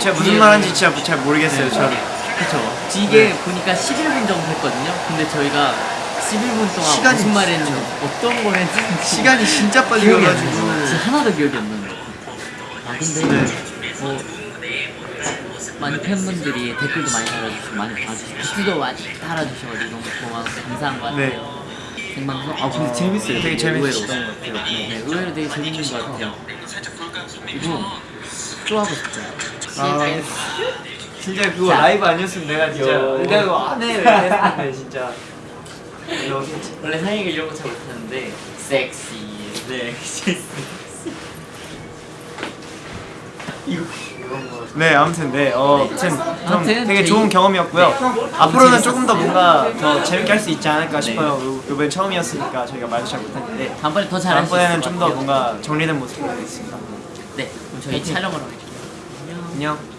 제가 무슨 말 하는지 진짜 잘 모르겠어요. 저 그쵸. 이게 보니까 11분 정도 했거든요. 근데 저희가 11분 동안 시간이 무슨 말 했는지 어떤 걸 했는지 시간이 진짜 빨리 기억이 안 가가지고 나요. 진짜 하나도 기억이 안 나요. 아 근데 네. 뭐 많이 팬분들이 댓글도 많이 달아주시고 많이 봐주시고 댓글도 많이 달아주셔가지고 너무 고마워서 감사한 것 같아요. 네. 생방송 아 근데 재밌어요. 되게 재밌었던. 것 같아요. 네 의외로 되게 재밌는 것 같아요. 그리고 또 하고 싶어요. 아, CFS. 진짜 그거 자. 라이브 아니었으면 내가 진짜 요. 내가 그거 안해 이렇게 했는데 진짜 원래 사이가 이런 거 잘 못하는데 섹시 네 이거 네 아무튼 네 어, 네. 아무튼 좀 아무튼 되게 좋은 경험이었고요 네. 앞으로는 조금 더 뭔가 더 재밌게 할 수 있지 않을까 네. 싶어요 요- 요번에 처음이었으니까 저희가 말도 잘 못했는데 다음번에 더 잘할 수 있을 다음번에는 것좀 더. 뭔가 정리된 모습으로 하겠습니다 네 그럼 저희 촬영을 할게요 안녕 음.